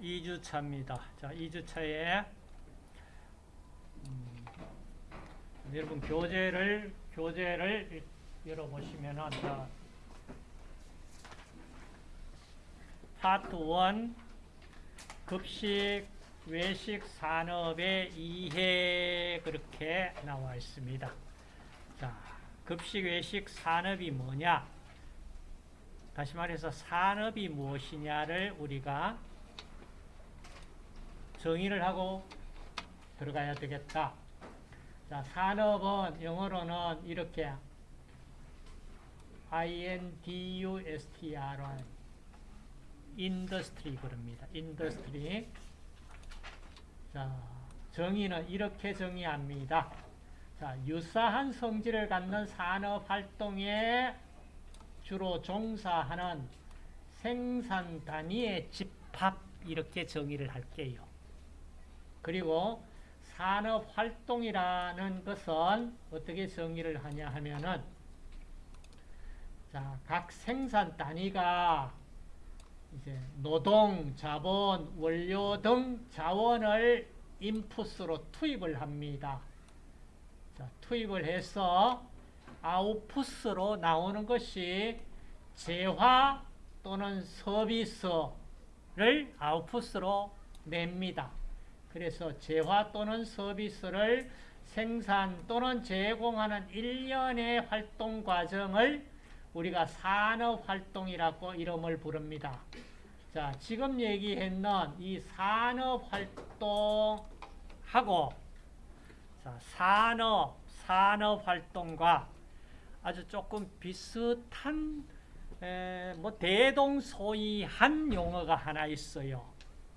2주차입니다. 자, 2주차에 음, 여러분 교재를 교재를 열어보시면은 자, 파트 1 급식 외식 산업의 이해 그렇게 나와 있습니다. 자, 급식 외식 산업이 뭐냐? 다시 말해서 산업이 무엇이냐를 우리가 정의를 하고 들어가야 되겠다. 자, 산업은 영어로는 이렇게 I-N-D-U-S-T-R-Y industry 그럽니다. Industry 자, 정의는 이렇게 정의합니다. 자, 유사한 성질을 갖는 산업 활동에 주로 종사하는 생산 단위의 집합 이렇게 정의를 할게요. 그리고 산업 활동이라는 것은 어떻게 정의를 하냐 하면은 자, 각 생산 단위가 이제 노동, 자본, 원료 등 자원을 인풋으로 투입을 합니다. 자, 투입을 해서 아웃풋으로 나오는 것이 재화 또는 서비스를 아웃풋으로 냅니다. 그래서 재화 또는 서비스를 생산 또는 제공하는 일련의 활동 과정을 우리가 산업활동이라고 이름을 부릅니다. 자, 지금 얘기했는 이 산업활동하고 자, 산업, 산업활동과 아주 조금 비슷한 에, 뭐 대동소이한 용어가 하나 있어요.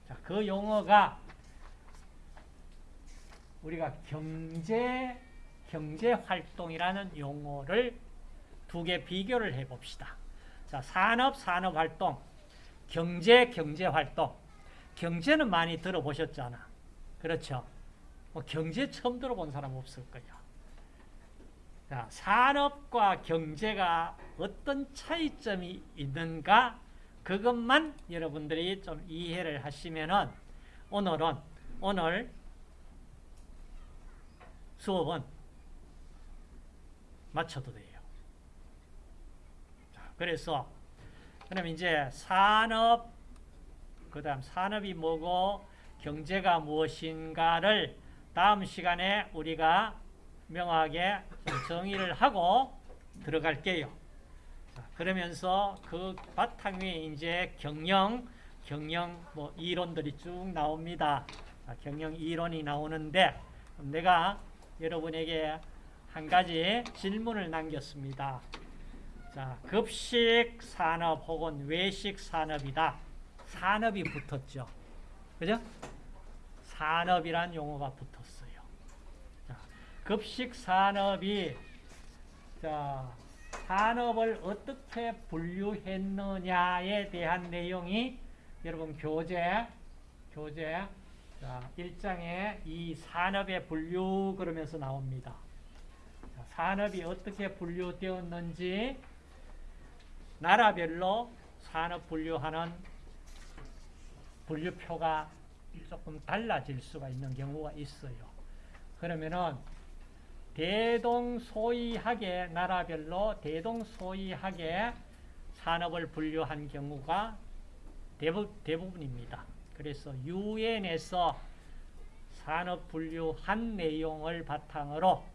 자, 그 용어가 우리가 경제 경제 활동이라는 용어를 두 개 비교를 해 봅시다. 자, 산업 산업 활동, 경제 경제 활동. 경제는 많이 들어보셨잖아. 그렇죠? 뭐 경제 처음 들어본 사람 없을 거야. 자, 산업과 경제가 어떤 차이점이 있는가 그것만 여러분들이 좀 이해를 하시면은 오늘은 오늘 수업은 마쳐도 돼요. 자, 그래서 그럼 이제 산업 그 다음 산업이 뭐고 경제가 무엇인가를 다음 시간에 우리가 명확하게 정의를 하고 들어갈게요. 자, 그러면서 그 바탕 위에 이제 경영, 경영 뭐 이론들이 쭉 나옵니다. 자, 경영 이론이 나오는데 내가 여러분에게 한 가지 질문을 남겼습니다. 자, 급식 산업 혹은 외식 산업이다. 산업이 붙었죠. 그죠? 산업이란 용어가 붙었어요. 자, 급식 산업이 자, 산업을 어떻게 분류했느냐에 대한 내용이 여러분 교재 교재 자, 1장에 이 산업의 분류 그러면서 나옵니다. 자, 산업이 어떻게 분류되었는지 나라별로 산업 분류하는 분류표가 조금 달라질 수가 있는 경우가 있어요. 그러면은 대동소이하게 나라별로 대동소이하게 산업을 분류한 경우가 대부, 대부분입니다. 그래서 유엔에서 산업 분류한 내용을 바탕으로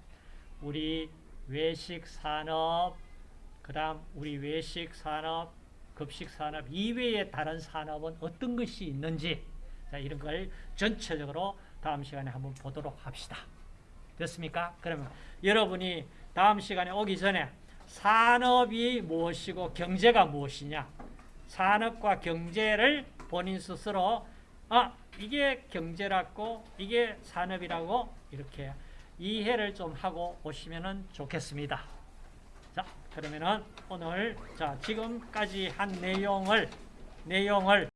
우리 외식 산업, 그 다음 우리 외식 산업, 급식 산업 이외의 다른 산업은 어떤 것이 있는지 자, 이런 걸 전체적으로 다음 시간에 한번 보도록 합시다. 됐습니까? 그러면 여러분이 다음 시간에 오기 전에 산업이 무엇이고 경제가 무엇이냐 산업과 경제를 본인 스스로 아 이게 경제라고 이게 산업이라고 이렇게 이해를 좀 하고 오시면 좋겠습니다. 자 그러면은 오늘 자 지금까지 한 내용을 내용을